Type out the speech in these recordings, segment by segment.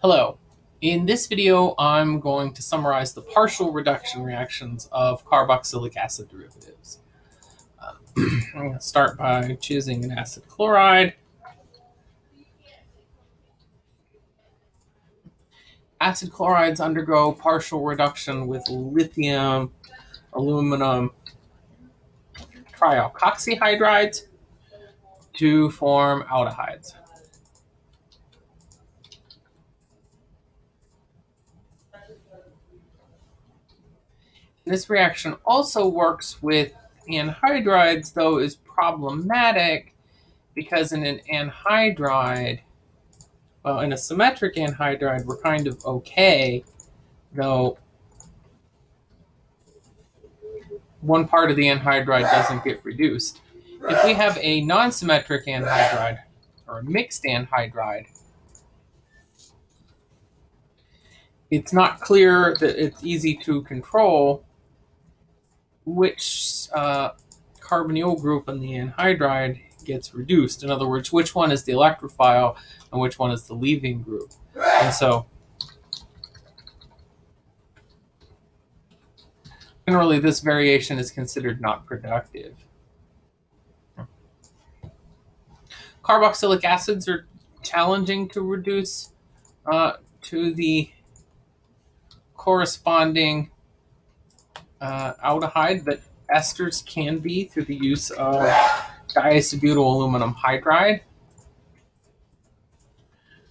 Hello. In this video, I'm going to summarize the partial reduction reactions of carboxylic acid derivatives. Uh, I'm going to start by choosing an acid chloride. Acid chlorides undergo partial reduction with lithium, aluminum, trialkoxyhydrides to form aldehydes. This reaction also works with anhydrides, though is problematic because in an anhydride, well, in a symmetric anhydride, we're kind of okay, though one part of the anhydride doesn't get reduced. If we have a non-symmetric anhydride, or a mixed anhydride, it's not clear that it's easy to control which uh, carbonyl group in the anhydride gets reduced. In other words, which one is the electrophile and which one is the leaving group. And so generally this variation is considered not productive. Carboxylic acids are challenging to reduce uh, to the corresponding uh, aldehyde that esters can be through the use of diisobutyl aluminum hydride,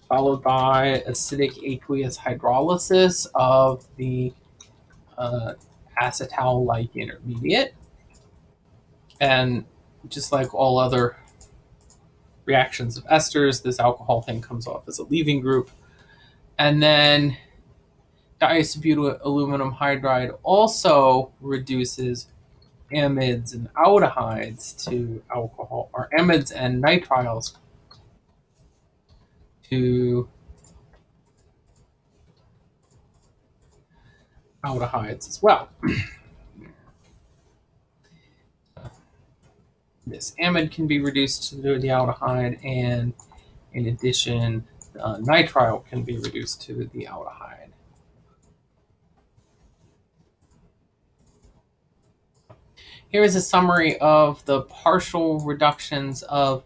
followed by acidic aqueous hydrolysis of the uh, acetal-like intermediate. And just like all other reactions of esters, this alcohol thing comes off as a leaving group. And then diisobutyl aluminum hydride also reduces amides and aldehydes to alcohol, or amides and nitriles to aldehydes as well. this amide can be reduced to the aldehyde, and in addition, uh, nitrile can be reduced to the aldehyde. Here is a summary of the partial reductions of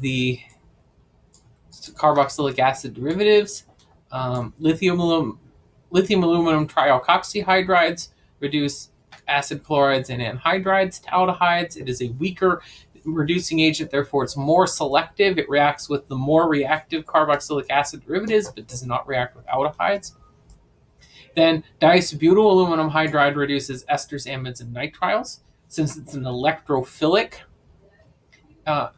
the carboxylic acid derivatives. Um, lithium, lithium aluminum trialkoxyhydrides reduce acid chlorides and anhydrides to aldehydes. It is a weaker reducing agent, therefore it's more selective. It reacts with the more reactive carboxylic acid derivatives, but does not react with aldehydes. Then diisobutyl aluminum hydride reduces esters, amides, and nitriles. Since it's an electrophilic uh,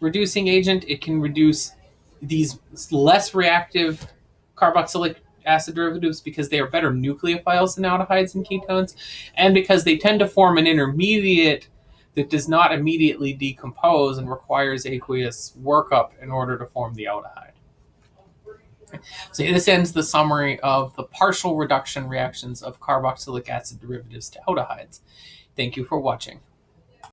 reducing agent, it can reduce these less reactive carboxylic acid derivatives because they are better nucleophiles than aldehydes and ketones, and because they tend to form an intermediate that does not immediately decompose and requires aqueous workup in order to form the aldehyde. So this ends the summary of the partial reduction reactions of carboxylic acid derivatives to aldehydes. Thank you for watching.